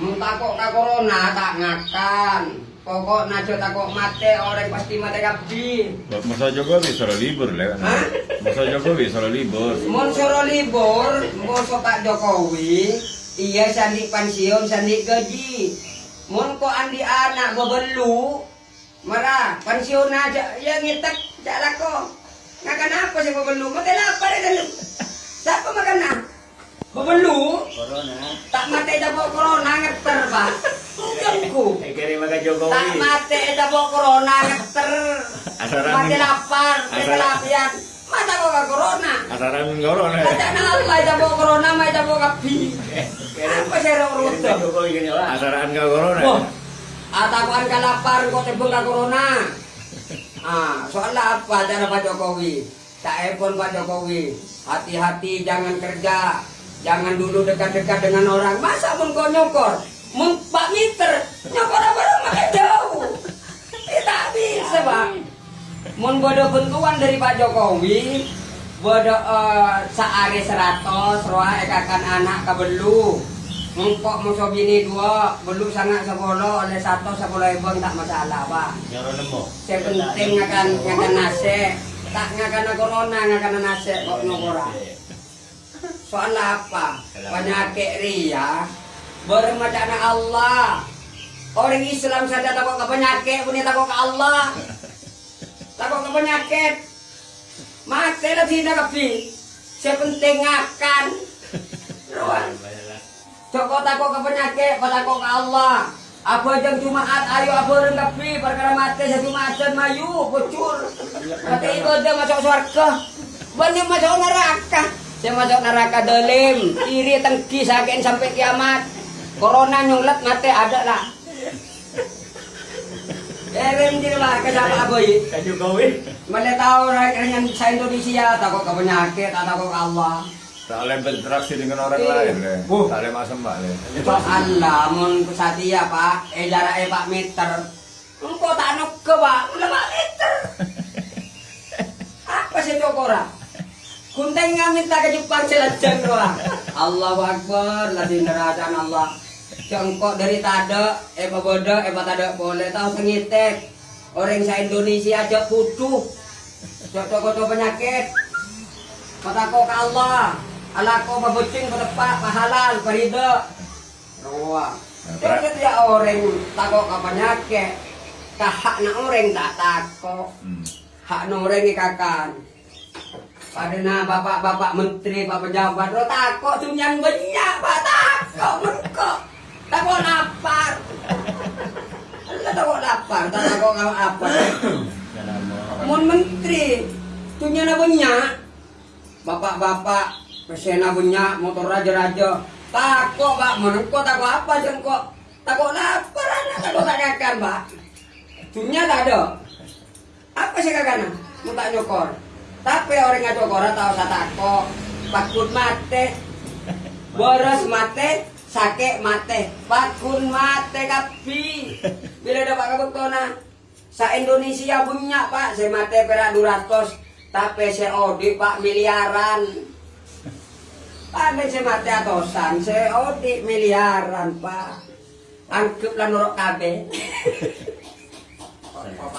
Mun takok ka corona tak ngakan. Pokok najo takok mate orang pasti mate kabdi. Masa Jokowi suruh libur. Hah? Masa Jokowi suruh libur. Mun suruh libur, bosok Pak Jokowi, iya sandi pensiun, sandi gaji. Mun kok andi anak bebelu, marah pensiun aja, ya ngitek, jalan kok. Ngakan apa sih bebelu? Lapar ya dulu. Siapa makan nah? Bebelu, Corona. tak mati dapur corona ngeter pak. Ujungku. Eh kiri maka Tak Jokowi. mati dapur corona ngeter. Asaran Mati lapar, mati lapian. Mata kok gak corona. Asaran corona. Mata nalai dapur corona, mai dapur kapi. Apa sih orang ruto? Jokowi gini lah. Asaran ke corona. Wah, atakuan ka lapar kok tebel ka corona. Ah, soalnya apa cara Pak Jokowi? Tak epon Pak Jokowi. Hati-hati jangan kerja. Jangan dulu dekat-dekat dengan orang. Masa mun kau nyokor? Mun Pak Miter nyokor apa makin jauh. Tak bisa, Pak. Mun bodo bentuan dari Pak Jokowi, bodo eh, saare seratos, roa ekakan anak kabelu. Engkok musuh bini dua, belu sangat sepuluh oleh satu sepuluh ribu tak masalah pak. Nyoro nemu. Saya penting ngakan ngakan nasi, tak ngakan corona ngakan nasi kok nyokora. Soal apa? Penyakit ria, bermacana Allah. Orang Islam saja takut ke penyakit, punya takut ke Allah. Takut ke penyakit. Matilah tidak kepi. Saya penting ngakan. Ruang. Joko takut ke penyakit, takut ke Allah. Apa jam Jumaat, ayo apa orang kapi, perkara mati sa Jumatan, mayu, bocor. Mati ibadah masuk surga. Banyak masuk neraka. Saya masuk neraka dalim, iri tengki sakin sampai kiamat. Corona nyulat mati ada lah. Eren di lah ke sama aboy. Ke Jokowi. Mana tahu rakyatnya sa Indonesia takut ke penyakit, takut ke Allah. Tak boleh berinteraksi dengan orang lain le. Uh. Tak boleh masuk mbak le. Allah, mun satia pak, eh jarak eh pak meter. Engkau tak nok ke pak, udah pak meter. Apa sih cokora? Kunteng nga minta ke Jepang selajang doa. Allahu Akbar, lagi nerajaan Allah. Jongkok dari tada, eh baboda, eh tada boleh tahu sengitek. Orang sa Indonesia aja putuh. Cocok-cocok penyakit. Patako ke Allah. Allah ko mabuting patepak pahalal parida. Rawa. Jadi dia orang takok ke penyakit. Kahak na orang tak takok. Hmm. Hak na orang ikakan. Pada na bapak-bapak menteri, pak pejabat, lo takok tunyan banyak, pak takok mereka. Takok lapar. Allah takok lapar, tak takok kalau apa. Mun menteri, tunyan na banyak. Bapak-bapak, pesena banyak, motor raja-raja. Takok, pak, menengko takok apa jengkok. Takok lapar, anak takok tak pak. Tunyan tak ada. Apa sih kakana? Mau tak nyokor. Tapi orang nyokor tahu saya takok. Pakun mate. Boros mate. Sake mate. Pakun mate kapi. Bila dapat kabutona. Sa Indonesia punya pak. Saya mate perak 200. Tapi saya odi pak miliaran. Ada saya mate atosan. Saya odi miliaran pak. Angkep lah nurut kabe.